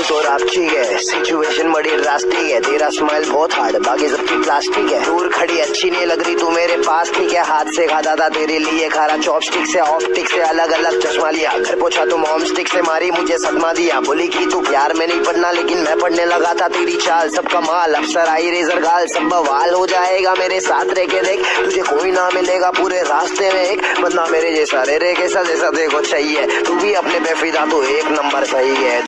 तू तो रापची है। सिचुएशन बड़ी ड्रास्टिक है। तेरा स्माइल बहुत हार्ड बाकी सबकी प्लास्टिक है। दूर खड़ी, अच्छी नहीं लग रही। तू मेरे पास ठीक है हाथ से खाता था तेरे लिए खारा। चॉपस्टिक से ऑप्टिक से अलग अलग चश्मा लिया। घर पोछा, तू मॉम स्टिक से मारी, मुझे सदमा दिया। बोली की तू प्यार में नहीं पढ़ना, लेकिन मैं पढ़ने लगा था तेरी चाल। सबका माल, अफसर, आई रेजर गाल। सब बवाल हो जाएगा मेरे साथ रह के देख। तुझे कोई ना मिलेगा पूरे रास्ते में एक। बंदा मेरे जैसा रे रे, कैसा जैसा देखो चाहिए। तू भी अपने पे फिदा तो एक नंबर सही है।